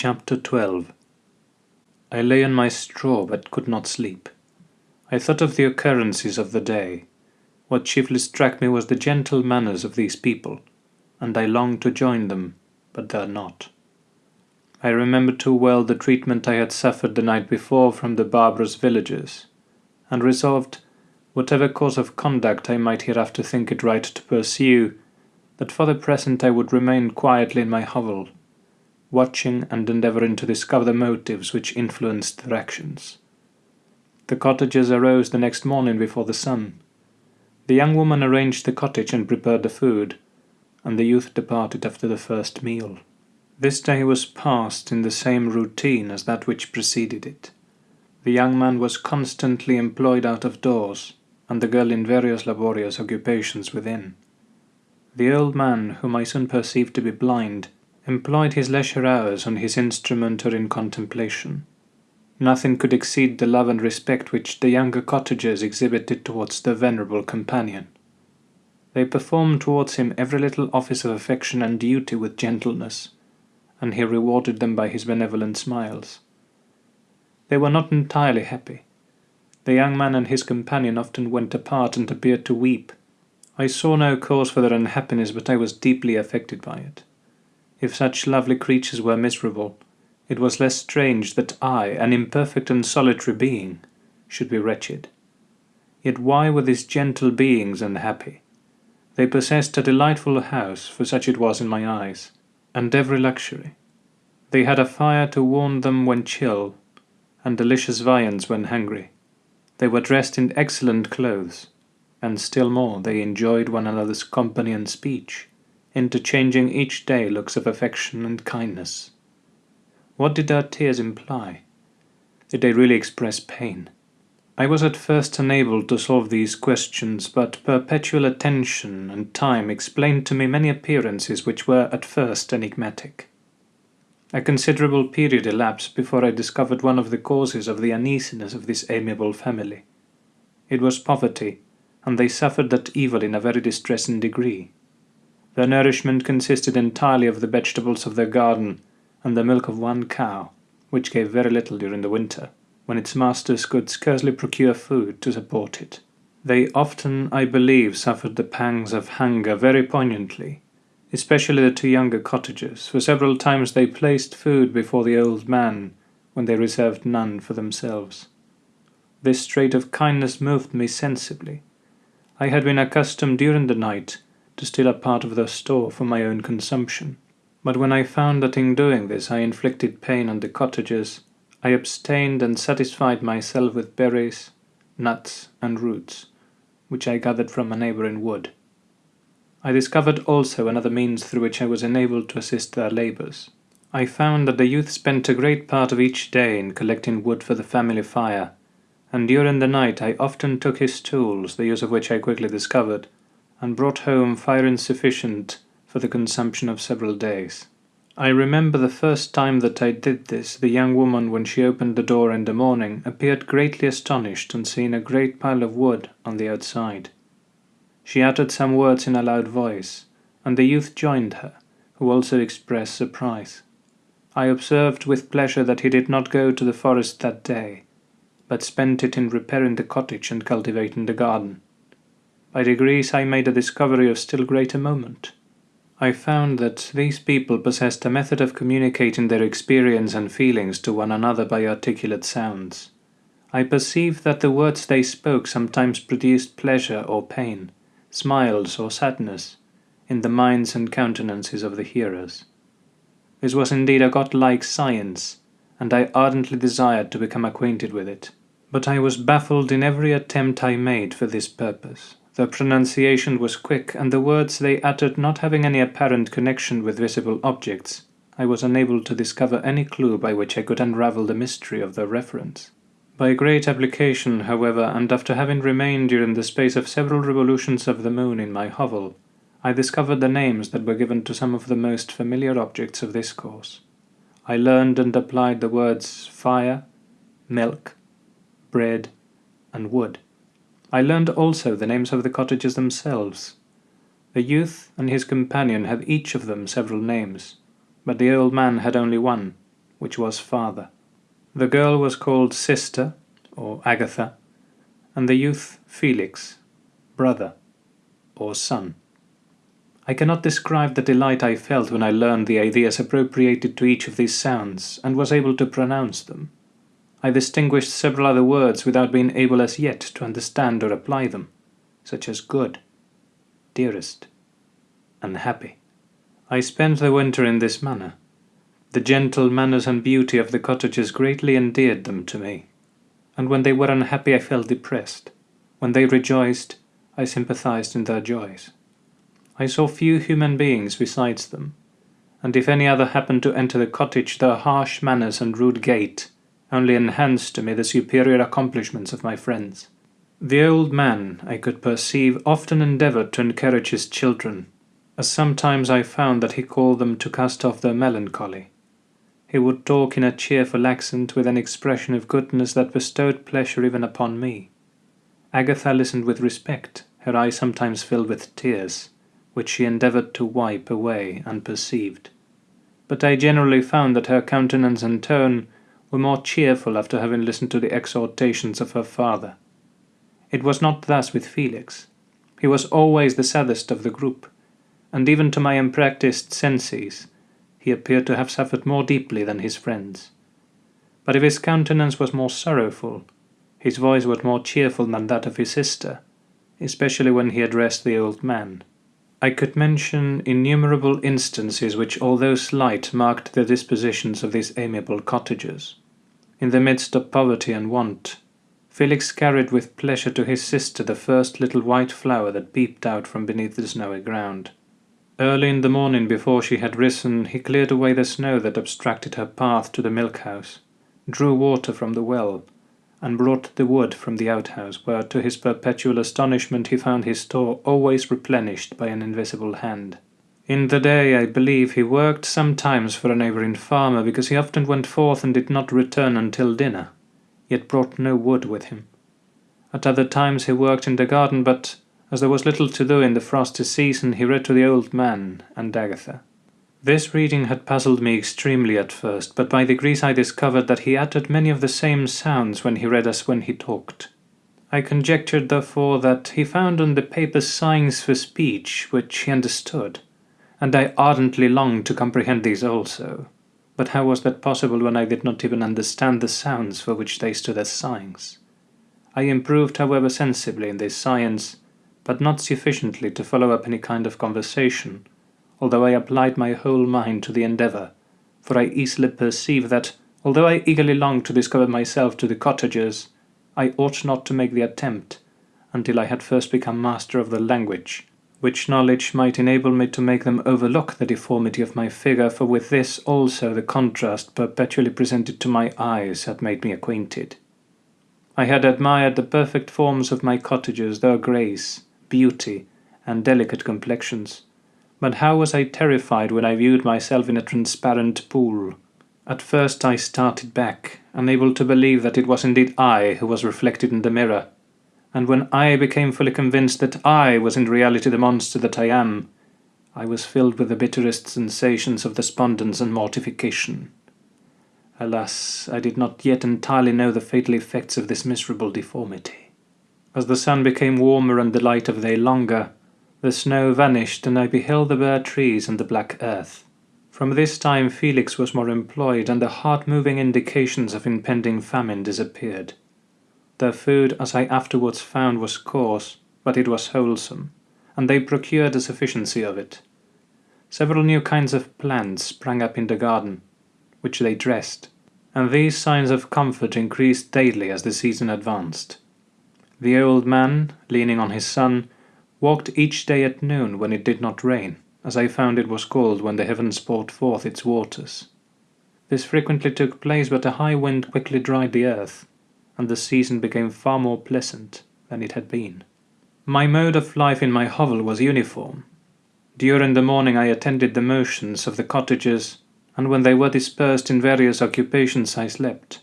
Chapter 12 I lay on my straw but could not sleep. I thought of the occurrences of the day. What chiefly struck me was the gentle manners of these people, and I longed to join them, but dare not. I remembered too well the treatment I had suffered the night before from the barbarous villagers, and resolved, whatever course of conduct I might hereafter think it right to pursue, that for the present I would remain quietly in my hovel, watching and endeavouring to discover the motives which influenced their actions. The cottagers arose the next morning before the sun. The young woman arranged the cottage and prepared the food, and the youth departed after the first meal. This day was passed in the same routine as that which preceded it. The young man was constantly employed out of doors, and the girl in various laborious occupations within. The old man, whom I soon perceived to be blind, employed his leisure hours on his instrument or in contemplation. Nothing could exceed the love and respect which the younger cottagers exhibited towards their venerable companion. They performed towards him every little office of affection and duty with gentleness, and he rewarded them by his benevolent smiles. They were not entirely happy. The young man and his companion often went apart and appeared to weep, I saw no cause for their unhappiness, but I was deeply affected by it. If such lovely creatures were miserable, it was less strange that I, an imperfect and solitary being, should be wretched. Yet why were these gentle beings unhappy? They possessed a delightful house, for such it was in my eyes, and every luxury. They had a fire to warm them when chill, and delicious viands when hungry. They were dressed in excellent clothes and still more they enjoyed one another's company and speech, interchanging each day looks of affection and kindness. What did their tears imply? Did they really express pain? I was at first unable to solve these questions, but perpetual attention and time explained to me many appearances which were at first enigmatic. A considerable period elapsed before I discovered one of the causes of the uneasiness of this amiable family. It was poverty, and they suffered that evil in a very distressing degree. Their nourishment consisted entirely of the vegetables of their garden and the milk of one cow, which gave very little during the winter, when its masters could scarcely procure food to support it. They often, I believe, suffered the pangs of hunger very poignantly, especially the two younger cottagers, for several times they placed food before the old man when they reserved none for themselves. This trait of kindness moved me sensibly, I had been accustomed during the night to steal a part of their store for my own consumption, but when I found that in doing this I inflicted pain on the cottagers, I abstained and satisfied myself with berries, nuts, and roots, which I gathered from a neighbouring wood. I discovered also another means through which I was enabled to assist their labours. I found that the youth spent a great part of each day in collecting wood for the family fire, and during the night I often took his tools, the use of which I quickly discovered, and brought home fire insufficient for the consumption of several days. I remember the first time that I did this, the young woman, when she opened the door in the morning, appeared greatly astonished on seeing a great pile of wood on the outside. She uttered some words in a loud voice, and the youth joined her, who also expressed surprise. I observed with pleasure that he did not go to the forest that day, but spent it in repairing the cottage and cultivating the garden. By degrees I made a discovery of still greater moment. I found that these people possessed a method of communicating their experience and feelings to one another by articulate sounds. I perceived that the words they spoke sometimes produced pleasure or pain, smiles or sadness, in the minds and countenances of the hearers. This was indeed a godlike science, and I ardently desired to become acquainted with it. But I was baffled in every attempt I made for this purpose. Their pronunciation was quick, and the words they uttered not having any apparent connection with visible objects, I was unable to discover any clue by which I could unravel the mystery of their reference. By great application, however, and after having remained during the space of several revolutions of the moon in my hovel, I discovered the names that were given to some of the most familiar objects of this course. I learned and applied the words fire, milk, bread, and wood. I learned also the names of the cottages themselves. The youth and his companion had each of them several names, but the old man had only one, which was father. The girl was called sister, or Agatha, and the youth Felix, brother, or son. I cannot describe the delight I felt when I learned the ideas appropriated to each of these sounds and was able to pronounce them. I distinguished several other words without being able as yet to understand or apply them, such as good, dearest, and happy. I spent the winter in this manner. The gentle manners and beauty of the cottages greatly endeared them to me, and when they were unhappy I felt depressed. When they rejoiced, I sympathized in their joys. I saw few human beings besides them, and if any other happened to enter the cottage their harsh manners and rude gait only enhanced to me the superior accomplishments of my friends. The old man, I could perceive, often endeavoured to encourage his children, as sometimes I found that he called them to cast off their melancholy. He would talk in a cheerful accent with an expression of goodness that bestowed pleasure even upon me. Agatha listened with respect, her eyes sometimes filled with tears, which she endeavoured to wipe away unperceived. But I generally found that her countenance and tone were more cheerful after having listened to the exhortations of her father. It was not thus with Felix. He was always the saddest of the group, and even to my unpractised senses, he appeared to have suffered more deeply than his friends. But if his countenance was more sorrowful, his voice was more cheerful than that of his sister, especially when he addressed the old man. I could mention innumerable instances which, although slight, marked the dispositions of these amiable cottagers. In the midst of poverty and want, Felix carried with pleasure to his sister the first little white flower that peeped out from beneath the snowy ground. Early in the morning before she had risen, he cleared away the snow that obstructed her path to the milk house, drew water from the well, and brought the wood from the outhouse, where to his perpetual astonishment he found his store always replenished by an invisible hand. In the day, I believe, he worked sometimes for a neighbouring farmer, because he often went forth and did not return until dinner, yet brought no wood with him. At other times he worked in the garden, but as there was little to do in the frosty season, he read to the old man and Agatha. This reading had puzzled me extremely at first, but by degrees I discovered that he uttered many of the same sounds when he read as when he talked. I conjectured, therefore, that he found on the paper signs for speech which he understood, and I ardently longed to comprehend these also. But how was that possible when I did not even understand the sounds for which they stood as signs? I improved, however, sensibly in this science, but not sufficiently to follow up any kind of conversation, although I applied my whole mind to the endeavour, for I easily perceived that, although I eagerly longed to discover myself to the cottagers, I ought not to make the attempt until I had first become master of the language, which knowledge might enable me to make them overlook the deformity of my figure, for with this also the contrast perpetually presented to my eyes had made me acquainted. I had admired the perfect forms of my cottagers, their grace, beauty, and delicate complexions, but how was I terrified when I viewed myself in a transparent pool. At first I started back, unable to believe that it was indeed I who was reflected in the mirror, and when I became fully convinced that I was in reality the monster that I am, I was filled with the bitterest sensations of despondence and mortification. Alas, I did not yet entirely know the fatal effects of this miserable deformity. As the sun became warmer and the light of day longer, the snow vanished, and I beheld the bare trees and the black earth. From this time Felix was more employed, and the heart-moving indications of impending famine disappeared. Their food, as I afterwards found, was coarse, but it was wholesome, and they procured a sufficiency of it. Several new kinds of plants sprang up in the garden, which they dressed, and these signs of comfort increased daily as the season advanced. The old man, leaning on his son, walked each day at noon when it did not rain, as I found it was called when the heavens poured forth its waters. This frequently took place, but a high wind quickly dried the earth, and the season became far more pleasant than it had been. My mode of life in my hovel was uniform. During the morning I attended the motions of the cottagers, and when they were dispersed in various occupations I slept.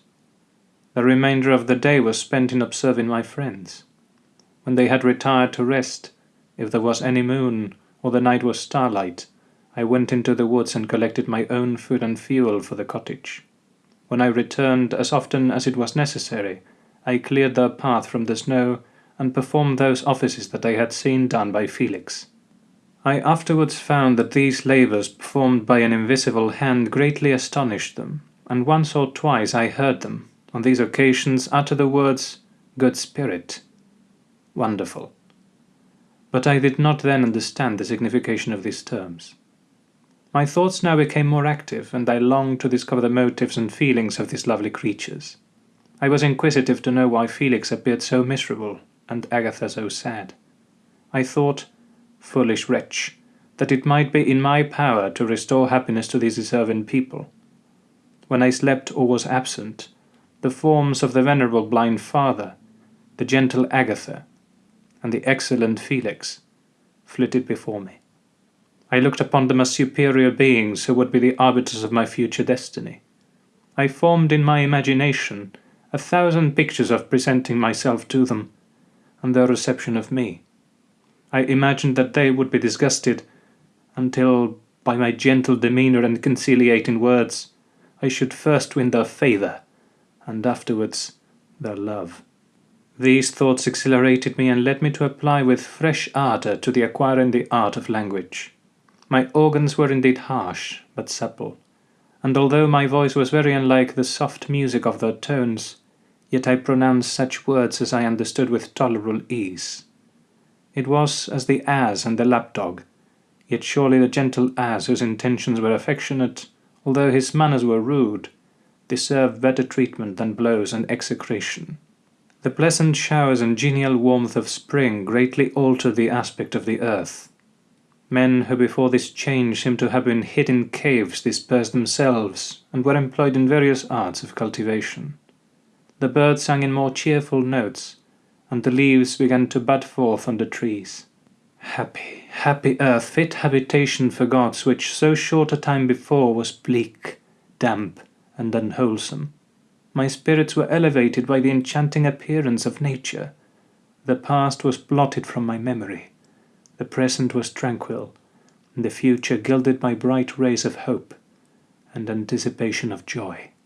The remainder of the day was spent in observing my friends. When they had retired to rest, if there was any moon, or the night was starlight, I went into the woods and collected my own food and fuel for the cottage. When I returned, as often as it was necessary, I cleared their path from the snow and performed those offices that I had seen done by Felix. I afterwards found that these labours performed by an invisible hand greatly astonished them, and once or twice I heard them, on these occasions, utter the words, Good Spirit. Wonderful. But I did not then understand the signification of these terms. My thoughts now became more active, and I longed to discover the motives and feelings of these lovely creatures. I was inquisitive to know why Felix appeared so miserable, and Agatha so sad. I thought, foolish wretch, that it might be in my power to restore happiness to these deserving people. When I slept or was absent, the forms of the venerable blind father, the gentle Agatha, and the excellent Felix flitted before me. I looked upon them as superior beings who would be the arbiters of my future destiny. I formed in my imagination a thousand pictures of presenting myself to them, and their reception of me. I imagined that they would be disgusted, until, by my gentle demeanour and conciliating words, I should first win their favour, and afterwards their love. These thoughts exhilarated me and led me to apply with fresh ardour to the acquiring the art of language. My organs were indeed harsh, but supple, and although my voice was very unlike the soft music of their tones, yet I pronounced such words as I understood with tolerable ease. It was as the ass and the lapdog, yet surely the gentle ass whose intentions were affectionate, although his manners were rude, deserved better treatment than blows and execration. The pleasant showers and genial warmth of spring greatly altered the aspect of the earth. Men who before this change seemed to have been hid in caves dispersed themselves, and were employed in various arts of cultivation. The birds sang in more cheerful notes, and the leaves began to bud forth on the trees. Happy, happy earth, fit habitation for gods, which so short a time before was bleak, damp, and unwholesome. My spirits were elevated by the enchanting appearance of nature. The past was blotted from my memory. The present was tranquil, and the future gilded by bright rays of hope and anticipation of joy.